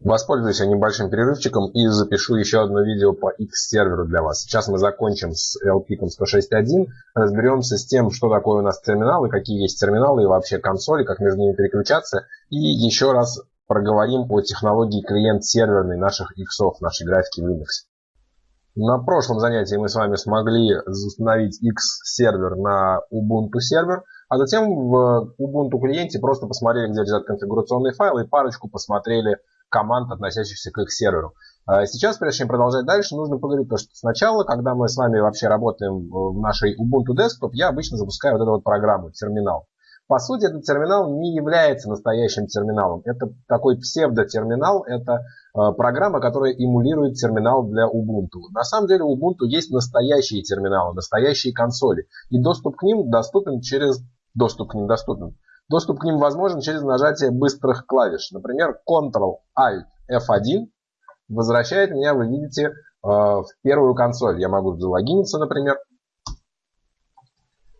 Воспользуюсь небольшим перерывчиком и запишу еще одно видео по X-серверу для вас. Сейчас мы закончим с LPIC 106.1, разберемся с тем, что такое у нас терминалы, какие есть терминалы и вообще консоли, как между ними переключаться. И еще раз проговорим о технологии клиент-серверной наших X, нашей графики Linux. На прошлом занятии мы с вами смогли установить X-сервер на Ubuntu сервер, а затем в Ubuntu клиенте просто посмотрели, где лежат конфигурационные файлы и парочку посмотрели команд, относящихся к их серверу. А сейчас, прежде чем продолжать дальше, нужно поговорить, то, что сначала, когда мы с вами вообще работаем в нашей Ubuntu Desktop, я обычно запускаю вот эту вот программу, терминал. По сути, этот терминал не является настоящим терминалом. Это такой псевдотерминал, это э, программа, которая эмулирует терминал для Ubuntu. На самом деле у Ubuntu есть настоящие терминалы, настоящие консоли. И доступ к ним доступен через... Доступ к ним доступен Доступ к ним возможен через нажатие быстрых клавиш. Например, Ctrl-Alt-F1 возвращает меня, вы видите, э, в первую консоль. Я могу залогиниться, например.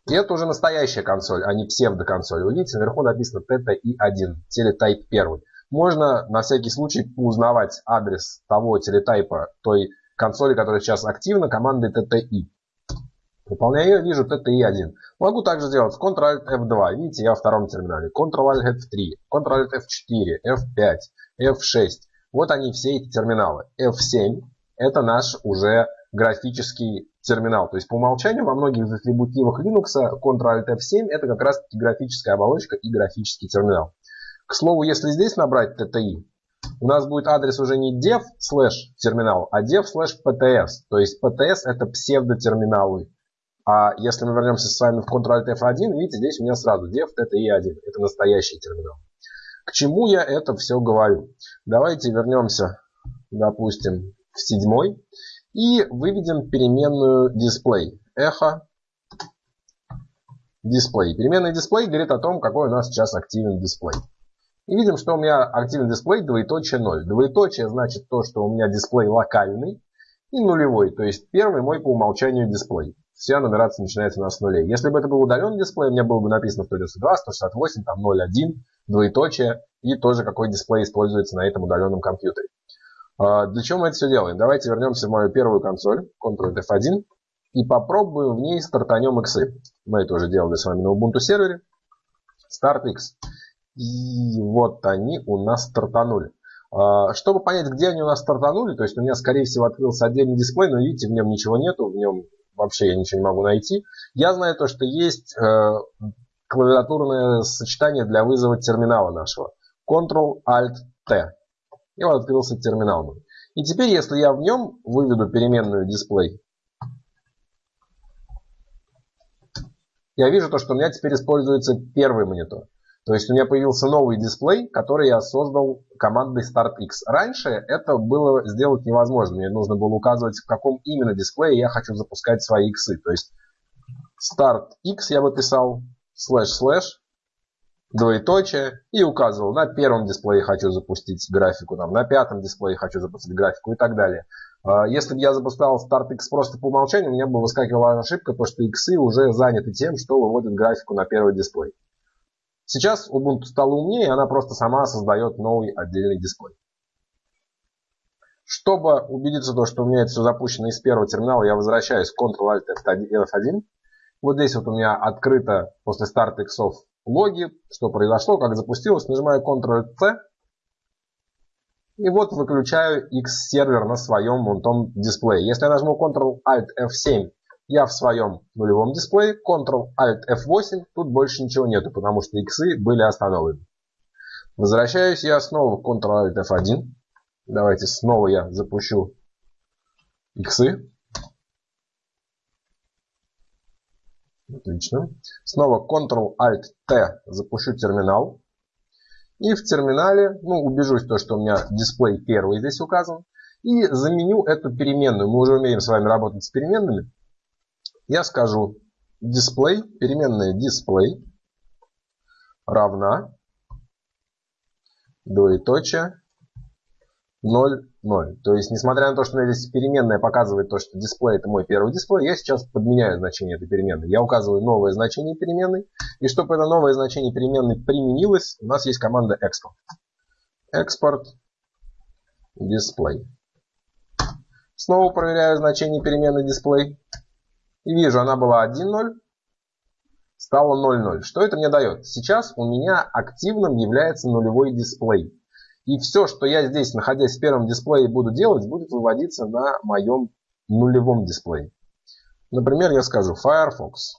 И это уже настоящая консоль, а не псевдоконсоль. Вы видите, наверху написано TTI1, телетайп 1. Можно на всякий случай узнавать адрес того телетайпа, той консоли, которая сейчас активна, командой TTI. Выполняю, вижу TTI1. Могу также сделать Ctrl-Alt-F2. Видите, я во втором терминале. Ctrl-Alt-F3, Ctrl-Alt-F4, F5, F6. Вот они все эти терминалы. F7 это наш уже графический терминал. То есть по умолчанию во многих атрибутивах Linux Ctrl-Alt-F7 это как раз таки графическая оболочка и графический терминал. К слову, если здесь набрать TTI, у нас будет адрес уже не dev слэш терминал, а dev слэш pts. То есть pts это псевдотерминалы. А если мы вернемся с вами в Ctrl-F1, видите, здесь у меня сразу dev TTI1. Это настоящий терминал. К чему я это все говорю? Давайте вернемся, допустим, в седьмой и выведем переменную display. Эхо дисплей. Переменный дисплей говорит о том, какой у нас сейчас активен дисплей. И видим, что у меня активен дисплей двоеточие 0. Двоеточие значит то, что у меня дисплей локальный и нулевой, то есть первый мой по умолчанию дисплей вся нумерация начинается у нас с нулей. Если бы это был удаленный дисплей, у меня было бы написано 192, 168, там 0,1, двоеточие и тоже какой дисплей используется на этом удаленном компьютере. А, для чего мы это все делаем? Давайте вернемся в мою первую консоль, Ctrl-F1, и попробуем в ней стартанем X. Мы это уже делали с вами на Ubuntu сервере. Start X. И вот они у нас стартанули. А, чтобы понять, где они у нас стартанули, то есть у меня, скорее всего, открылся отдельный дисплей, но видите, в нем ничего нету, в нем вообще я ничего не могу найти. Я знаю то, что есть э, клавиатурное сочетание для вызова терминала нашего. Ctrl-Alt-T. И вот открылся терминал. И теперь, если я в нем выведу переменную дисплей, я вижу то, что у меня теперь используется первый монитор. То есть у меня появился новый дисплей, который я создал командой StartX. Раньше это было сделать невозможно. Мне нужно было указывать, в каком именно дисплее я хочу запускать свои иксы. То есть StartX я бы писал слэш-слэш, двоеточие, и указывал, на первом дисплее хочу запустить графику, там, на пятом дисплее хочу запустить графику и так далее. А, если бы я запускал StartX просто по умолчанию, у меня бы выскакивала ошибка, то что иксы уже заняты тем, что выводят графику на первый дисплей. Сейчас Ubuntu стала умнее, она просто сама создает новый отдельный дисплей. Чтобы убедиться, то, что у меня это все запущено из первого терминала, я возвращаюсь к Ctrl-Alt-F1. Вот здесь вот у меня открыто после старта иксов логи, что произошло, как запустилось. Нажимаю Ctrl-C. И вот выключаю X-сервер на своем вон дисплее. Если я нажму Ctrl-Alt-F7 я в своем нулевом дисплее, Ctrl-Alt-F8, тут больше ничего нету, потому что иксы были остановлены. Возвращаюсь я снова в Ctrl-Alt-F1. Давайте снова я запущу иксы. Отлично. Снова Ctrl-Alt-T запущу терминал. И в терминале, ну, убежусь то, что у меня дисплей первый здесь указан. И заменю эту переменную. Мы уже умеем с вами работать с переменными я скажу display, переменная display равна двоеточие 0, 0. То есть, несмотря на то, что здесь переменная показывает то, что дисплей это мой первый дисплей, я сейчас подменяю значение этой переменной. Я указываю новое значение переменной. И чтобы это новое значение переменной применилось, у нас есть команда export. Export display. Снова проверяю значение перемены display. И вижу, она была 1.0, стала 0.0. Что это мне дает? Сейчас у меня активным является нулевой дисплей. И все, что я здесь, находясь в первом дисплее, буду делать, будет выводиться на моем нулевом дисплее. Например, я скажу Firefox.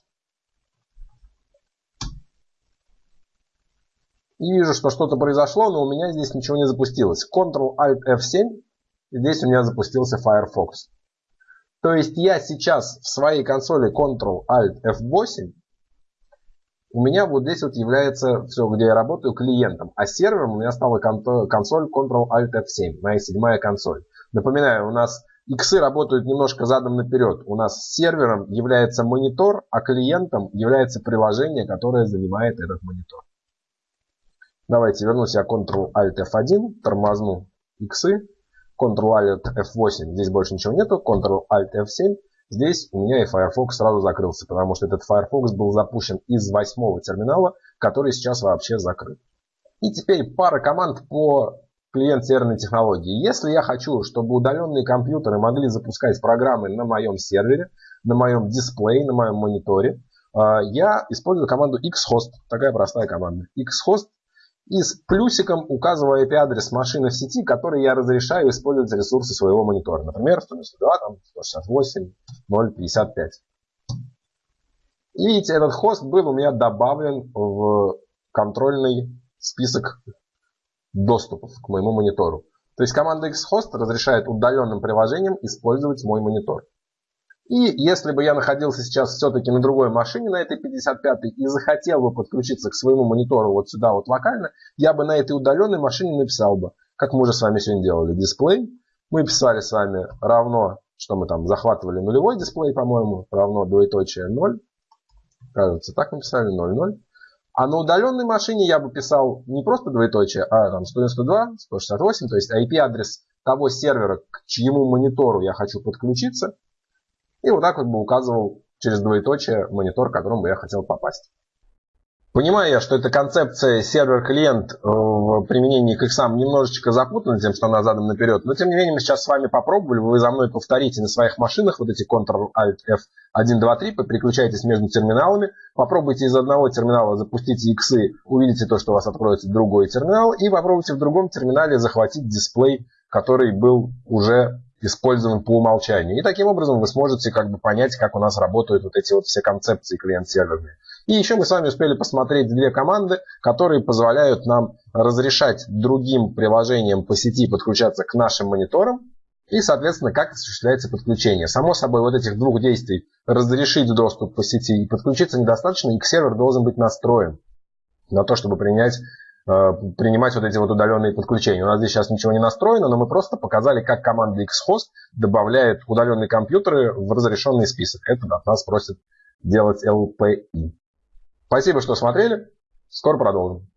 И вижу, что что-то произошло, но у меня здесь ничего не запустилось. Ctrl-Alt-F7, и здесь у меня запустился Firefox. То есть я сейчас в своей консоли Ctrl-Alt-F8, у меня вот здесь вот является все, где я работаю, клиентом. А сервером у меня стала консоль Ctrl-Alt-F7, моя седьмая консоль. Напоминаю, у нас иксы работают немножко задом наперед. У нас сервером является монитор, а клиентом является приложение, которое занимает этот монитор. Давайте вернусь я Ctrl-Alt-F1, тормозну иксы, Ctrl-Alt-F8, здесь больше ничего нету, Ctrl-Alt-F7, здесь у меня и Firefox сразу закрылся, потому что этот Firefox был запущен из восьмого терминала, который сейчас вообще закрыт. И теперь пара команд по клиент-серверной технологии. Если я хочу, чтобы удаленные компьютеры могли запускать программы на моем сервере, на моем дисплее, на моем мониторе, э, я использую команду xhost. Такая простая команда. xhost и с плюсиком указываю IP-адрес машины в сети, который я разрешаю использовать ресурсы своего монитора. Например, 192, там, 168, 055. И видите, этот хост был у меня добавлен в контрольный список доступов к моему монитору. То есть команда xhost разрешает удаленным приложениям использовать мой монитор. И если бы я находился сейчас все-таки на другой машине, на этой 55 и захотел бы подключиться к своему монитору вот сюда вот локально, я бы на этой удаленной машине написал бы, как мы уже с вами сегодня делали, дисплей. Мы писали с вами равно, что мы там захватывали нулевой дисплей, по-моему, равно двоеточие 0. Кажется, так написали, 0,0. А на удаленной машине я бы писал не просто двоеточие, а там 192, 168, то есть IP-адрес того сервера, к чьему монитору я хочу подключиться – и вот так вот бы указывал через двоеточие монитор, к которому я хотел попасть. Понимаю я, что эта концепция сервер-клиент э, в применении к иксам немножечко запутана тем, что она задом наперед, но тем не менее мы сейчас с вами попробовали, вы за мной повторите на своих машинах вот эти Ctrl-Alt-F1, 2, 3, переключайтесь между терминалами, попробуйте из одного терминала запустить иксы, увидите то, что у вас откроется другой терминал, и попробуйте в другом терминале захватить дисплей, который был уже использован по умолчанию. И таким образом вы сможете как бы понять, как у нас работают вот эти вот все концепции клиент-серверные. И еще мы с вами успели посмотреть две команды, которые позволяют нам разрешать другим приложениям по сети подключаться к нашим мониторам и, соответственно, как осуществляется подключение. Само собой, вот этих двух действий разрешить доступ по сети и подключиться недостаточно, и сервер должен быть настроен на то, чтобы принять принимать вот эти вот удаленные подключения. У нас здесь сейчас ничего не настроено, но мы просто показали, как команда xhost добавляет удаленные компьютеры в разрешенный список. Это от нас просит делать LPI. Спасибо, что смотрели. Скоро продолжим.